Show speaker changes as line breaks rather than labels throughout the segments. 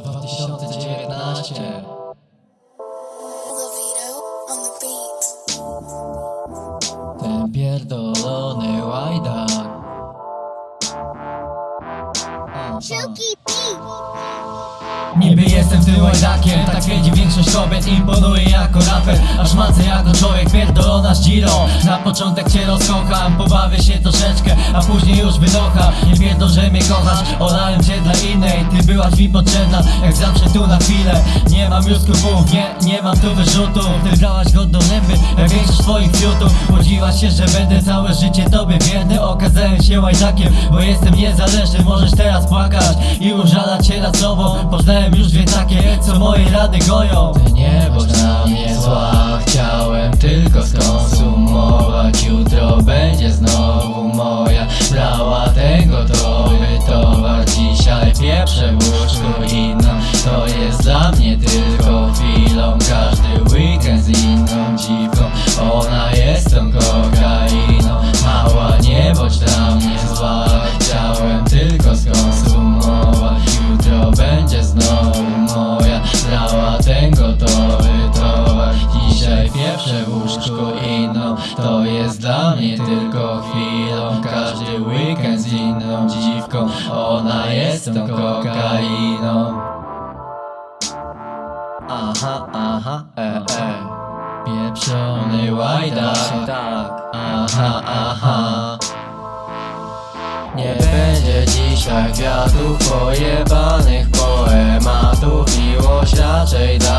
2019
Levito on the beat.
Ten pierdolony łajdak Aha. Niby jestem tym łajdakiem Tak wiedzi większość kobiet Imponuję jako raper Aż macę jako człowiek Pierdolona z Giro Na początek cię rozkocham Pobawię się troszeczkę A później już wydocha Nie pierdol, że mnie kochasz Olałem cię dla innej. Ty byłaś mi potrzebna Jak zawsze tu na chwilę. Nie mam już skrupułów Nie, nie mam tu wyrzutów. Ty brałaś go do lęby Jak większość twoich fiutów. Łodziłaś się, że będę całe życie tobie wierny. Okazałem się łajdakiem Bo jestem niezależny. Możesz teraz płakać I użalać się nad sobą. Poznałem już dwie takie Co moje rady goją. Ty nie bądź na mnie zła Chciałem tylko skonsumować. Jutro będzie znowu moja Brała tego tobie towar. Dzisiaj pieprzę w łóżku To jest dla mnie tylko chwilą. Każdy weekend z inną dziwką. Ona jest tą kokainą. Mała nie bądź dla mnie To jest dla mnie tylko chwilą. Każdy weekend z inną dziwką. Ona jest tą kokainą. Aha, aha, e, e. Pieprzony łajdak tak Aha, aha. Nie będzie dzisiaj kwiatów pojebanych poematów. Miłość raczej dla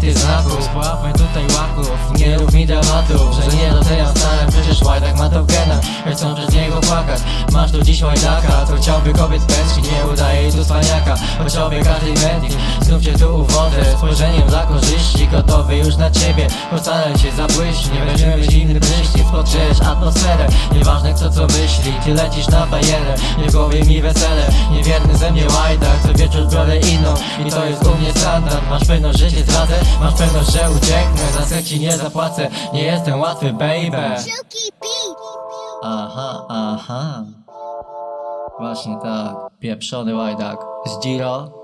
tych znaków. Spławaj tutaj łaków. Nie rób mi dramatów Że nie doceniam stanem Przecież łajdak ma to w genach chcą przez niego płakać. Masz tu dziś łajdaka To chciałby kobiet pęczki Nie udaje tu spaniaka Choć obie każdej mętli Znów cię tu uwodzę Spojrzeniem dla korzyści. Gotowy już na ciebie Postaram się zabłyść Nie weźmiemy zimny prysznic Podgrzejesz atmosferę. Nieważne kto co myśli Ty lecisz na bajerę. Nie głowie mi wesele Niewierny ze mnie wieczór biorę inną. I to jest u mnie standard. Masz pewność, że cię zdradzę. Masz pewność, że ucieknę. Za seks ci nie zapłacę. Nie jestem łatwy baby. Aha, aha. Właśnie tak. Pieprzony łajdak. Z Giro